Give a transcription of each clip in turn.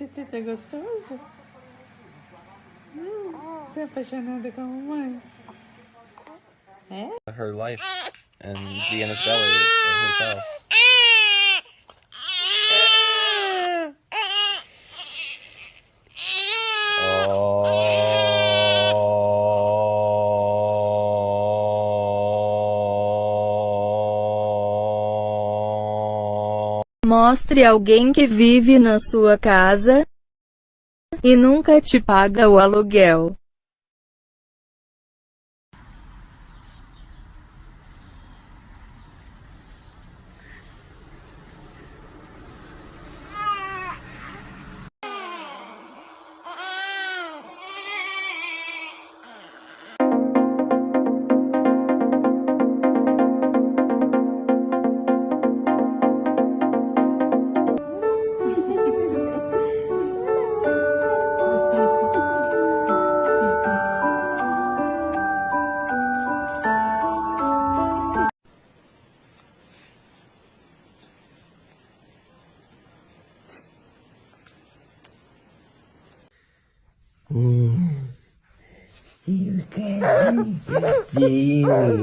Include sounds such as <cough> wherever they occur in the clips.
Tete, tá gostoso? Hum, você é apaixonada com a mamãe? É? her life and his belly in his house. Mostre alguém que vive na sua casa e nunca te paga o aluguel.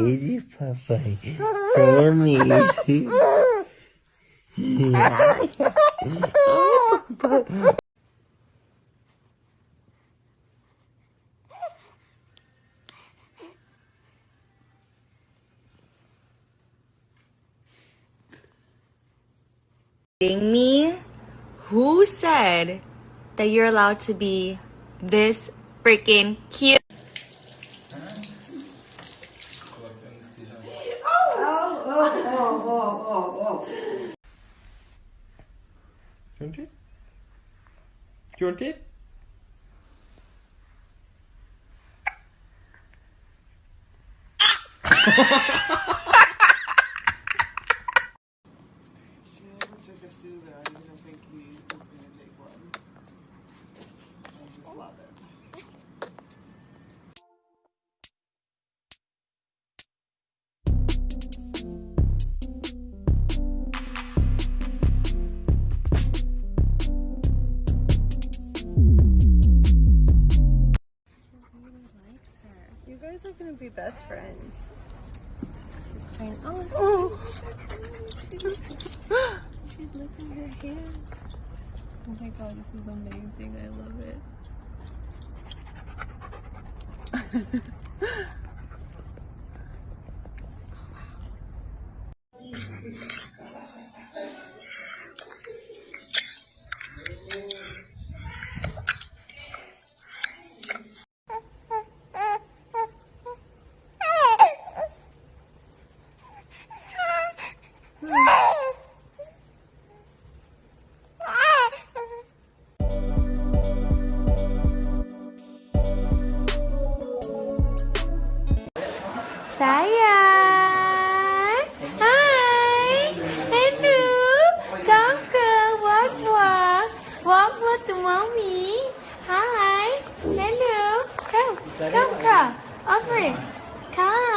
Esse papai. Tome esse. kidding me? Who said that you're allowed to be this freaking cute? Do you want it? Do you want it? She gonna be best friends. She's trying. Oh, she's licking her hands. Oh my god, this is amazing. I love it. <laughs> Sayang. Hi. Hello. Come come. Walk walk. Walk walk to mommy. Hi. Hello. Come. Come come. Over. Come.